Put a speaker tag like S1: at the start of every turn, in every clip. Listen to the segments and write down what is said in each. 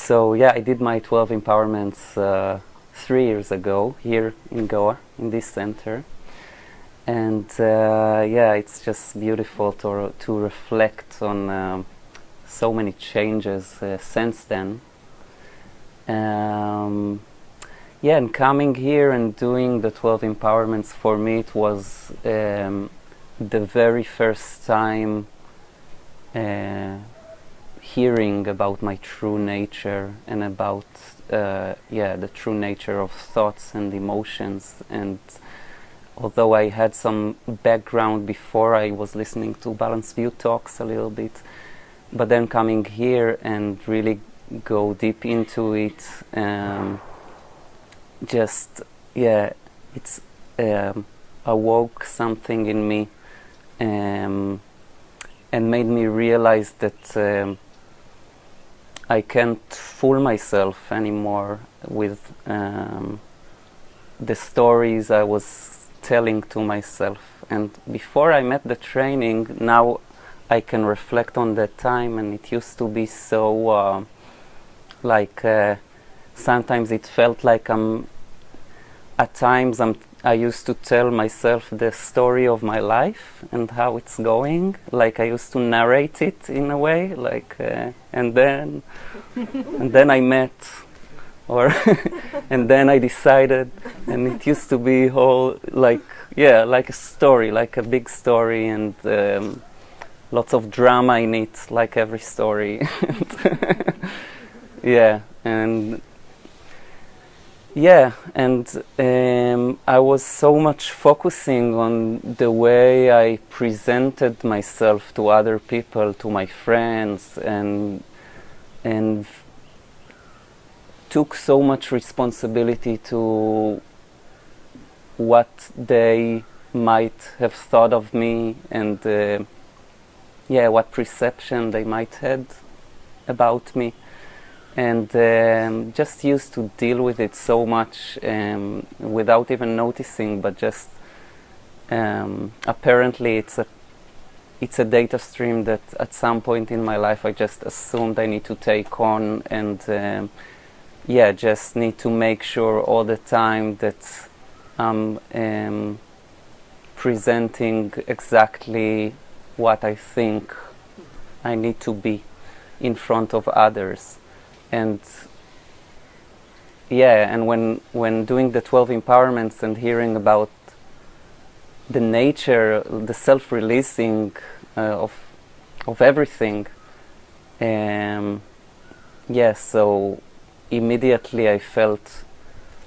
S1: so yeah, I did my 12 empowerments uh, three years ago here in Goa, in this center. And uh, yeah, it's just beautiful to, to reflect on um, so many changes uh, since then. Um, yeah, and coming here and doing the 12 empowerments for me, it was um, the very first time uh, hearing about my true nature and about uh, yeah the true nature of thoughts and emotions. And although I had some background before I was listening to Balanced View talks a little bit. But then coming here and really go deep into it um, just yeah it's um, awoke something in me um, and made me realize that um, I can't fool myself anymore with um, the stories I was telling to myself. And before I met the training, now I can reflect on that time, and it used to be so uh, like uh, sometimes it felt like I'm at times I'm I used to tell myself the story of my life and how it's going. Like I used to narrate it in a way, like, uh, and then, and then I met, or, and then I decided, and it used to be whole, like, yeah, like a story, like a big story, and um, lots of drama in it, like every story. yeah, and yeah, and um, I was so much focusing on the way I presented myself to other people, to my friends, and and took so much responsibility to what they might have thought of me, and uh, yeah, what perception they might had about me and um, just used to deal with it so much um, without even noticing but just um, apparently it's a it's a data stream that at some point in my life I just assumed I need to take on and um, yeah just need to make sure all the time that I'm um, presenting exactly what I think I need to be in front of others and yeah and when when doing the 12 empowerments and hearing about the nature the self-releasing uh, of of everything um, yeah so immediately I felt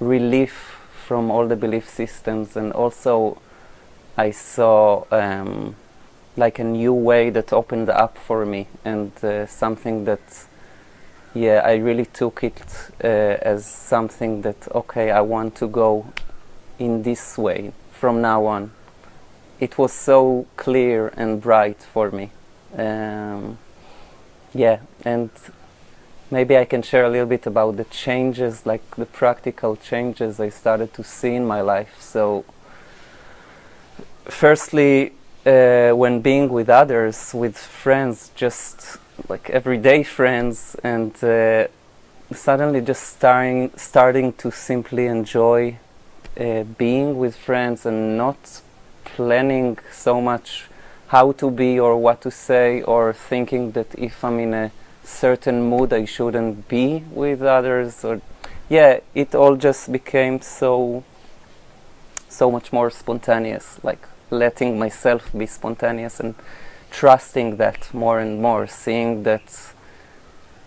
S1: relief from all the belief systems. And also I saw um, like a new way that opened up for me and uh, something that yeah, I really took it uh, as something that, okay, I want to go in this way from now on. It was so clear and bright for me. Um, yeah, and maybe I can share a little bit about the changes, like the practical changes I started to see in my life. So, firstly, uh, when being with others, with friends, just like everyday friends and uh, suddenly just starting starting to simply enjoy uh, being with friends and not planning so much how to be or what to say or thinking that if I'm in a certain mood I shouldn't be with others or yeah it all just became so so much more spontaneous like letting myself be spontaneous and trusting that more and more, seeing that,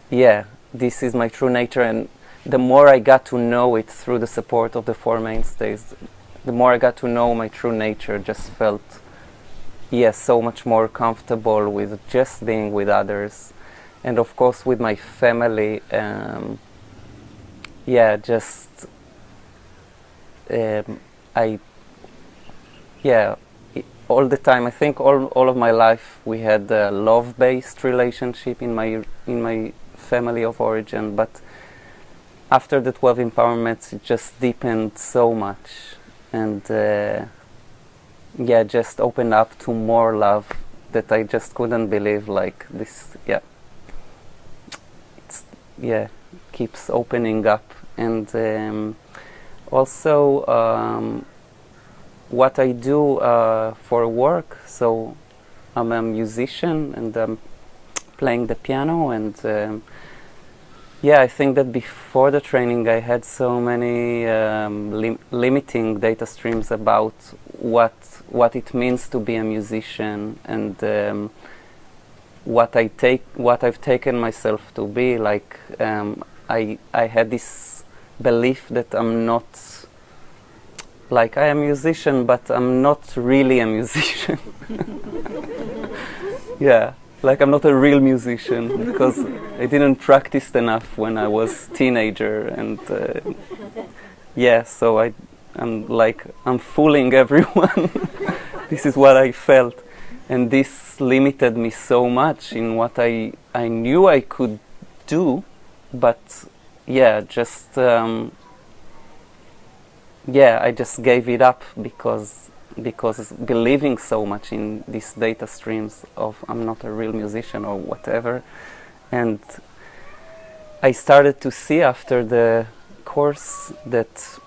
S1: yeah, this is my true nature. And the more I got to know it through the support of the Four Mainstays, the more I got to know my true nature, just felt, yeah, so much more comfortable with just being with others. And of course, with my family, um, yeah, just, um, I, yeah, all the time. I think all all of my life we had a love-based relationship in my in my family of origin, but after the 12 empowerments, it just deepened so much, and uh, yeah, just opened up to more love that I just couldn't believe. Like this, yeah, it's yeah keeps opening up and um, also um, what I do uh, for work. So I'm a musician and I'm playing the piano and um, yeah, I think that before the training I had so many um, lim limiting data streams about what what it means to be a musician and um, what I take what I've taken myself to be. Like um, I I had this belief that I'm not like I am a musician, but I'm not really a musician. yeah like I'm not a real musician because I didn't practice enough when I was teenager and uh, yeah so I I'm like I'm fooling everyone this is what I felt and this limited me so much in what I I knew I could do but yeah just um, yeah I just gave it up because because believing so much in these data streams of I'm not a real musician or whatever. And I started to see after the course that,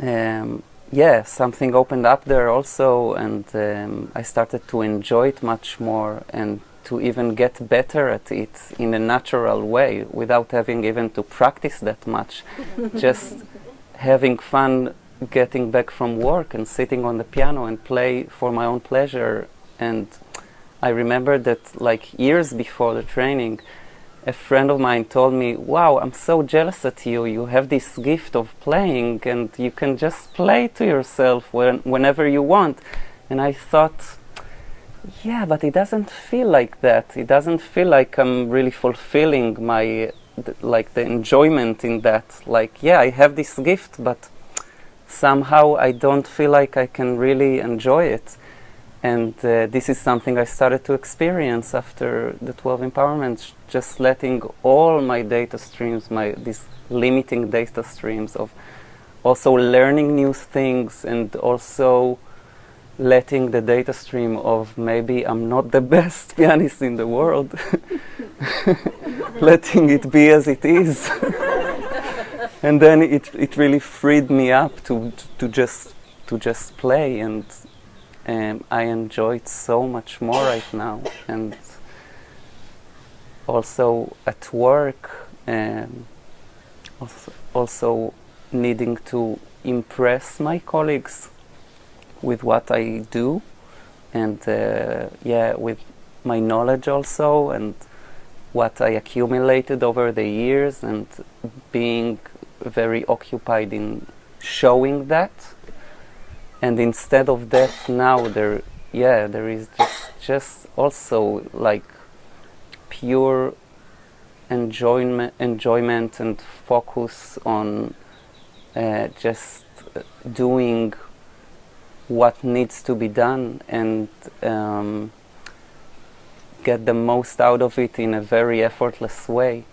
S1: um, yeah, something opened up there also, and um, I started to enjoy it much more and to even get better at it in a natural way without having even to practice that much. Just having fun getting back from work and sitting on the piano and play for my own pleasure. And I remember that, like years before the training, a friend of mine told me, Wow, I'm so jealous at you. You have this gift of playing, and you can just play to yourself when, whenever you want. And I thought, yeah, but it doesn't feel like that. It doesn't feel like I'm really fulfilling my, like, the enjoyment in that. Like, yeah, I have this gift, but somehow I don't feel like I can really enjoy it. And uh, this is something I started to experience after the 12 empowerments, just letting all my data streams, my these limiting data streams of also learning new things and also letting the data stream of maybe I'm not the best pianist in the world, letting it be as it is. and then it it really freed me up to to just to just play and um, I enjoy it so much more right now and also at work um, also, needing to impress my colleagues with what I do and uh, yeah with my knowledge also and what I accumulated over the years and being very occupied in showing that. And instead of that now there yeah there is just just also like pure enjoyment enjoyment and focus on uh, just doing what needs to be done and um, get the most out of it in a very effortless way